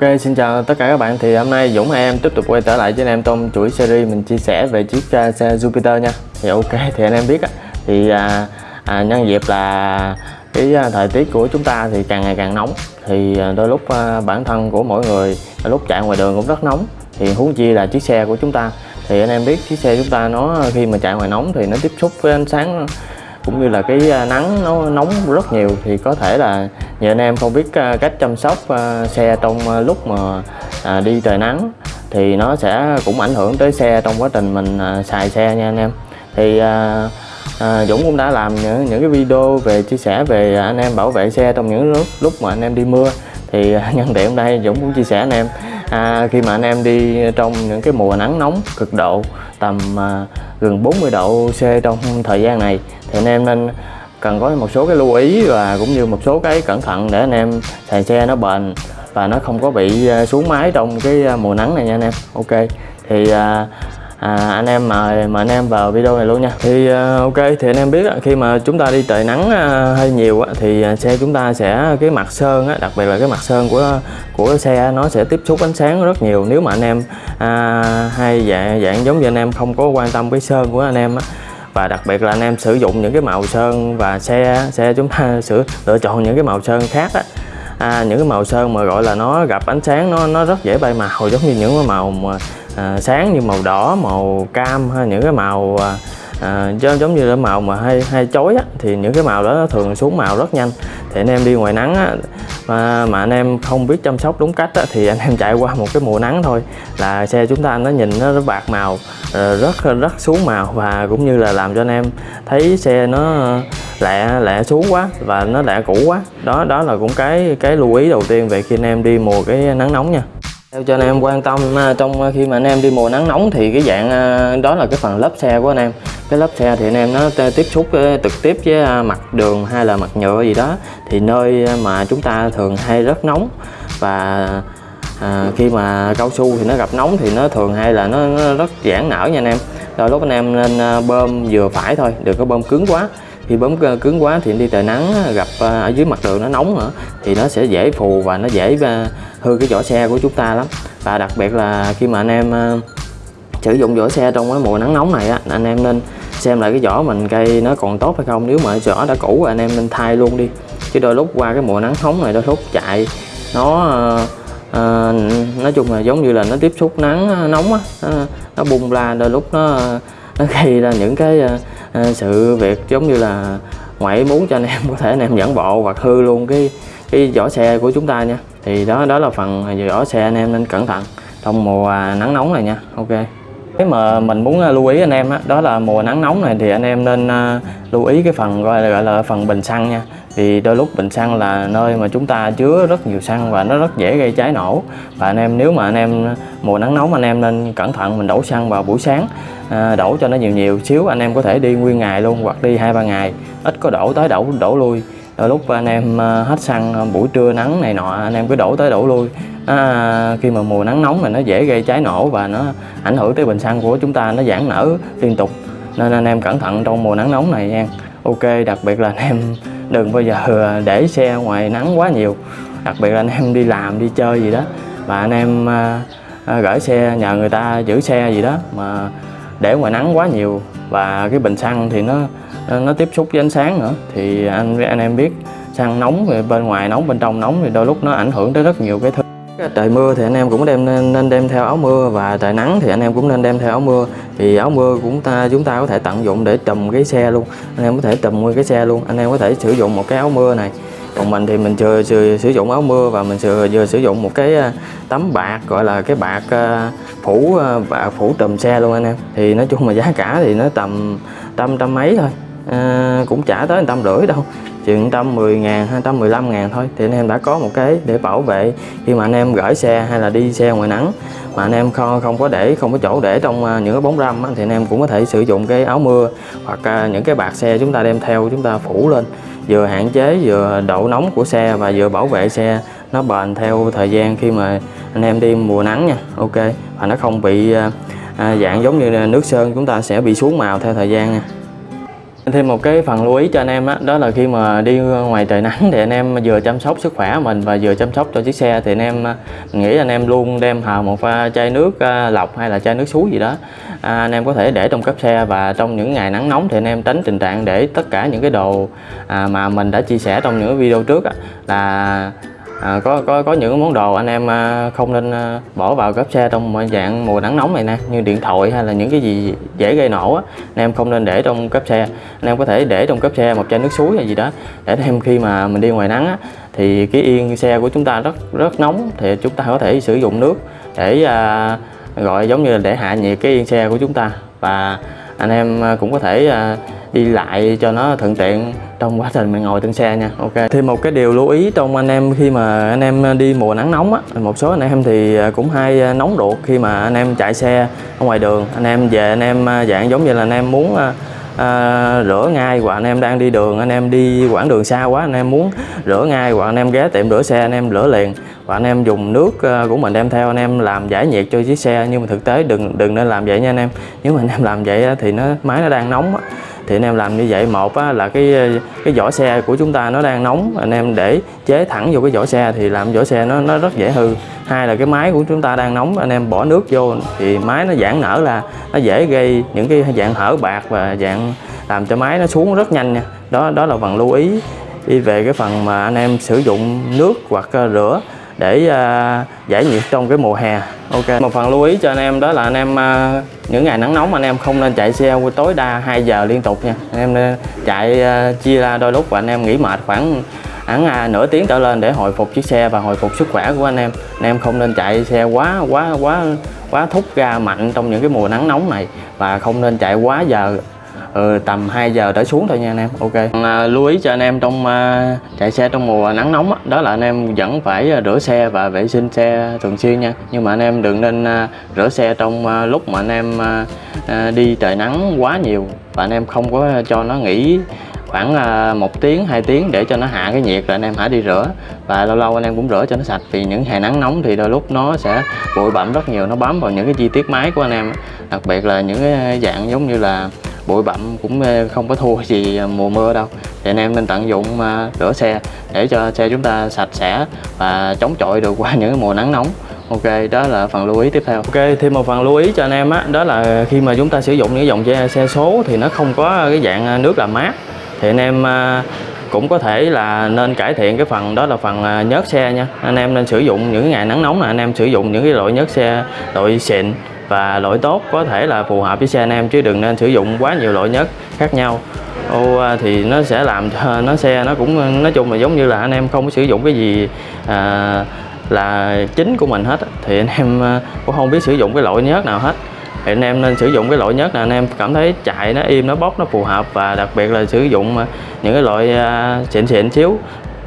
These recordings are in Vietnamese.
Ok xin chào tất cả các bạn. Thì hôm nay Dũng em tiếp tục quay trở lại với anh em trong chuỗi series mình chia sẻ về chiếc uh, xe Jupiter nha. Thì ok thì anh em biết á. Thì à, à, nhân dịp là cái à, thời tiết của chúng ta thì càng ngày càng nóng. Thì à, đôi lúc à, bản thân của mỗi người đôi lúc chạy ngoài đường cũng rất nóng. Thì huống chi là chiếc xe của chúng ta. Thì anh em biết chiếc xe chúng ta nó khi mà chạy ngoài nóng thì nó tiếp xúc với ánh sáng cũng như là cái à, nắng nó nóng rất nhiều thì có thể là nhiều anh em không biết à, cách chăm sóc à, xe trong lúc mà đi trời nắng thì nó sẽ cũng ảnh hưởng tới xe trong quá trình mình xài xe nha anh em. Thì à, Dũng cũng đã làm những, những cái video về chia sẻ về anh em bảo vệ xe trong những lúc lúc mà anh em đi mưa. Thì nhân tiện đây Dũng cũng chia sẻ anh em à, khi mà anh em đi trong những cái mùa nắng nóng cực độ tầm à, gần 40 độ C trong thời gian này thì anh em nên cần có một số cái lưu ý và cũng như một số cái cẩn thận để anh em xài xe nó bền và nó không có bị à, xuống máy trong cái à, mùa nắng này nha anh em. Ok thì à, à, anh em mời mời anh em vào video này luôn nha. Thì uh, ok thì anh em biết khi mà chúng ta đi trời nắng uh, hơi nhiều á, thì à, xe chúng ta sẽ cái mặt sơn á đặc biệt là cái mặt sơn của của xe nó sẽ tiếp xúc ánh sáng rất nhiều. Nếu mà anh em uh, hay dạng dạng giống như anh em không có quan tâm với sơn của anh em á, và đặc biệt là anh em sử dụng những cái màu sơn và xe xe chúng ta sửa lựa chọn những cái màu sơn khác á. À, những cái màu sơn mà gọi là nó gặp ánh sáng nó nó rất dễ bay màu giống như những cái màu mà à, sáng như màu đỏ màu cam hay những cái màu à, à, giống như là màu mà hay hay chói á, thì những cái màu đó nó thường xuống màu rất nhanh. Thì anh em đi ngoài nắng á, mà, mà anh em không biết chăm sóc đúng cách á, thì anh em chạy qua một cái mùa nắng thôi. Là xe chúng ta nó nhìn nó, nó bạc màu ờ, rất rất xuống màu và cũng như là làm cho anh em thấy xe nó lẹ lẹ xuống quá và nó lẹ cũ quá. Đó đó là cũng cái cái lưu ý đầu tiên về khi anh em đi mùa cái nắng nóng nha theo cho anh em quan tâm à, trong à, khi mà anh em đi mùa nắng nóng thì cái dạng à, đó là cái phần lớp xe của anh em. Cái lớp xe thì anh em nó tiếp xúc trực tiếp với mặt đường hay là mặt nhựa gì đó thì nơi mà chúng ta thường hay rất nóng. Và à, khi mà cao su thì nó gặp nóng thì nó thường hay là nó, nó rất giãn nở nha anh em. Rồi lúc anh em nên bơm vừa phải thôi đừng có bơm cứng quá khi bấm cứng quá thì đi trời nắng gặp ờ, ở dưới mặt đường nó nóng nữa thì nó sẽ dễ phù và nó dễ ờ, hư cái vỏ xe của chúng ta lắm. Và đặc biệt là khi mà anh em ờ, sử dụng vỏ xe trong cái mùa nắng nóng này á anh em nên xem lại cái vỏ mình cây nó còn tốt hay không. Nếu mà vỏ đã cũ anh em nên thay luôn đi. Chứ đôi lúc qua cái mùa nắng nóng này đôi lúc chạy nó à, nói chung là giống như là nó tiếp xúc nắng nóng á nó, nó bung ra đôi lúc nó nó gây ra những cái sự việc giống như là ngoại muốn cho anh em, có thể anh em dẫn bộ hoặc hư luôn cái cái vỏ xe của chúng ta nha. Thì đó đó là phần à, vỏ xe anh em nên cẩn thận. Trong mùa à, nắng nóng này nha. Ok cái mà mình muốn à, lưu ý anh em đó, đó là mùa nắng nóng này thì anh em nên à, lưu ý cái phần gọi là, gọi là phần bình xăng nha. Vì đôi lúc bình xăng là nơi mà chúng ta chứa rất nhiều xăng và nó rất dễ gây cháy nổ. Và anh em nếu mà anh em à, mùa nắng nóng anh em nên cẩn thận mình đổ xăng vào buổi sáng. À, đổ cho nó nhiều nhiều xíu anh em có thể đi nguyên ngày luôn hoặc đi hai ba ngày ít có đổ tới đổ đổ lui. Đôi lúc anh em ờ, hết xăng ờ, buổi trưa nắng này nọ anh em cứ đổ tới đổ lui. À, khi mà mùa nắng nóng là nó dễ gây cháy nổ và nó ảnh hưởng tới bình xăng của chúng ta nó giãn nở liên tục. Nên anh em cẩn thận trong mùa nắng nóng này nha. Ok đặc biệt là anh em đừng bao giờ ờ, để xe ngoài nắng quá nhiều. Đặc biệt là anh em đi làm đi chơi gì đó. Và anh em à, à, gửi xe nhờ người ta giữ xe gì đó mà để ngoài nắng quá nhiều. Và cái bình xăng thì nó Ờ, nó tiếp xúc với ánh sáng nữa. Thì anh anh em biết xăng nóng về bên ngoài nóng bên trong nóng thì đôi lúc nó ảnh hưởng tới rất nhiều cái thứ. Trời mưa thì anh em cũng đem nên, nên đem theo áo mưa và trời nắng thì anh em cũng nên đem theo áo mưa. Thì áo mưa cũng ta chúng ta có thể tận dụng để trùm cái xe luôn. Anh em có thể trùm nguyên cái xe luôn. Anh em có thể sử dụng một cái áo mưa này. Còn mình thì mình chưa, chưa sử dụng áo mưa và mình vừa, vừa sử dụng một cái à, tấm bạc gọi là cái bạc à, phủ à, bạc phủ trùm xe luôn anh em. Thì nói chung mà giá cả thì nó tầm trăm trăm mấy thôi à, cũng trả tới trăm rưỡi đâu. Chừng trăm mười ngàn hai trăm mười lăm ngàn thôi. Thì anh em đã có một cái để bảo vệ. Khi mà anh em gửi xe hay là đi xe ngoài nắng mà anh em không không có để không có chỗ để trong à, những cái bóng râm thì anh em cũng có thể sử dụng cái áo mưa hoặc à, những cái bạc xe chúng ta đem theo chúng ta phủ lên. Vừa hạn chế vừa độ nóng của xe và vừa bảo vệ xe nó bền theo thời gian khi mà anh em đi mùa nắng nha. Ok. Và nó không bị à, à dạng giống như nước sơn chúng ta sẽ bị xuống màu theo thời gian nha thêm một cái phần lưu ý cho anh em á đó là khi mà đi ngoài trời nắng thì anh em vừa chăm sóc sức khỏe mình và vừa chăm sóc cho chiếc xe thì anh em à, nghĩ anh em luôn đem hào một chai nước à, lọc hay là chai nước suối gì đó à, anh em có thể để trong cấp xe và trong những ngày nắng nóng thì anh em tránh tình trạng để tất cả những cái đồ à, mà mình đã chia sẻ trong những video trước á, là à, có có có những món đồ anh em à, không nên à, bỏ vào gấp xe trong dạng mùa nắng nóng này nè như điện thoại hay là những cái gì dễ gây nổ á anh em không nên để trong cấp xe. Anh em có thể để trong cấp xe một chai nước suối hay gì đó để thêm khi mà mình đi ngoài nắng á, thì cái yên xe của chúng ta rất rất nóng thì chúng ta có thể sử dụng nước để à, gọi giống như là để hạ nhiệt cái yên xe của chúng ta. Và anh em à, cũng có thể à, đi lại cho nó thuận tiện trong quá trình mình ngồi trên xe nha. Ok. Thêm một cái điều lưu ý trong anh em khi mà anh em đi mùa nắng nóng á. Một số anh em thì à, cũng hay nóng ruột khi mà anh em chạy xe ở ngoài đường. Anh em về anh em dạng giống như là anh em muốn à, rửa ngay hoặc anh em đang đi đường anh em đi quãng đường xa quá anh em muốn rửa ngay hoặc anh em ghé tiệm rửa xe anh em rửa liền. Và anh em dùng nước à, của mình đem theo anh em làm giải nhiệt cho chiếc xe nhưng mà thực tế đừng đừng nên làm vậy nha anh em. Nếu mà anh em làm vậy thì nó máy nó đang nóng thì anh em làm như vậy một á, là cái ờ, cái vỏ xe của chúng ta nó đang nóng anh em để chế thẳng vô cái vỏ xe thì làm vỏ xe nó nó rất dễ hư. Hai là cái máy của chúng ta đang nóng anh em bỏ nước vô thì máy nó giãn nở là nó dễ gây những cái dạng hở bạc và dạng làm cho máy nó xuống rất nhanh nha. Đó đó là phần lưu ý. Đi về cái phần mà anh em sử dụng nước hoặc ờ, rửa để uh, giải nhiệt trong cái mùa hè. Ok một phần lưu ý cho anh em đó là anh em uh, những ngày nắng nóng anh em không nên chạy xe tối đa 2 giờ liên tục nha. Anh em nên chạy uh, chia ra đôi lúc và anh em nghỉ mệt khoảng hẳn à, nửa tiếng trở lên để hồi phục chiếc xe và hồi phục sức khỏe của anh em. Anh em không nên chạy xe quá quá quá quá thúc ga mạnh trong những cái mùa nắng nóng này và không nên chạy quá giờ ừ, tầm 2 giờ trở xuống thôi nha anh em ok. À, lưu ý cho anh em trong à, chạy xe trong mùa nắng nóng đó, đó là anh em vẫn phải à, rửa xe và vệ sinh xe thường xuyên nha. Nhưng mà anh em đừng nên à, rửa xe trong à, lúc mà anh em à, à, đi trời nắng quá nhiều và anh em không có cho nó nghỉ khoảng à, một tiếng hai tiếng để cho nó hạ cái nhiệt rồi anh em hãy đi rửa. Và lâu lâu anh em cũng rửa cho nó sạch vì những ngày nắng nóng thì đôi lúc nó sẽ bụi bặm rất nhiều nó bám vào những cái chi tiết máy của anh em đặc biệt là những cái à, dạng giống như là bụi bặm cũng không có thua gì à, mùa mưa đâu thì anh em nên tận dụng à, rửa xe để cho xe chúng ta sạch sẽ và chống chọi được qua những mùa nắng nóng Ok, đó là phần lưu ý tiếp theo. Ok, thêm một phần lưu ý cho anh em á, đó là khi mà chúng ta sử dụng những dòng xe, xe số thì nó không có cái dạng à, nước làm mát. Thì anh em cũng có thể là nên cải thiện cái phần đó là phần nhớt xe nha. Anh em nên sử dụng những ngày nắng nóng là anh em sử dụng những cái loại nhớt xe loại xịn và loại tốt có thể là phù hợp với xe anh em chứ đừng nên sử dụng quá nhiều loại nhất khác nhau. Ô à, thì nó sẽ làm cho nó xe nó cũng nói chung là giống như là anh em không có sử dụng cái gì à, là chính của mình hết thì anh em à, cũng không biết sử dụng cái loại nhớt nào hết. Thì anh em nên sử dụng cái loại nhớt là anh em cảm thấy chạy nó im nó bóc nó phù hợp và đặc biệt là sử dụng à, những cái loại xịn xịn xíu.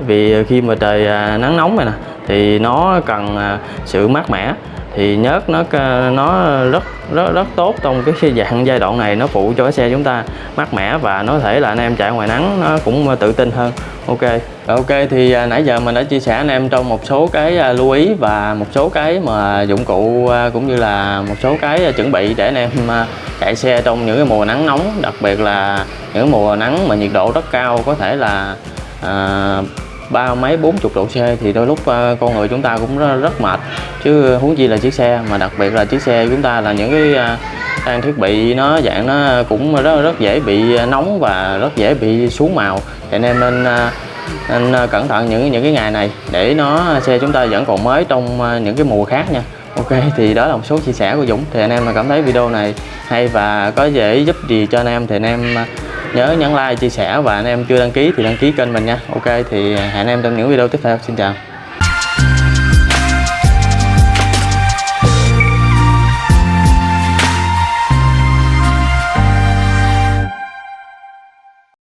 Vì khi mà trời nắng nóng này nè thì nó cần sự mát mẻ thì nhớt nó nó rất rất rất tốt trong cái dạng giai đoạn này. Nó phụ cho cái xe chúng ta mát mẻ và nó thể là anh em chạy ngoài nắng nó cũng ờ, tự tin hơn. Ok. Ok thì à, nãy giờ mình đã chia sẻ anh em trong một số cái à, lưu ý và một số cái mà dụng cụ à, cũng như là một số cái chuẩn bị để anh em chạy xe trong những cái mùa nắng nóng đặc biệt là những mùa nắng mà nhiệt độ rất cao có thể là à, ba mấy bốn chục độ C thì đôi lúc uh, con người chúng ta cũng rất, rất mệt. Chứ huống chi là chiếc xe mà đặc biệt là chiếc xe chúng ta là những cái uh, trang thiết bị nó dạng nó cũng rất rất dễ bị nóng và rất dễ bị xuống màu. Thì anh em nên uh, nên ờ, cẩn thận những những cái ngày này để nó xe chúng ta vẫn còn mới trong những cái mùa khác nha. Ok thì đó là một số chia sẻ của Dũng. Thì anh em mà cảm thấy video này hay và có dễ giúp gì cho anh em thì anh em nhớ nhấn like, chia sẻ và anh em chưa đăng ký thì đăng ký kênh mình nha. Ok, thì hẹn em trong những video tiếp theo. Xin chào.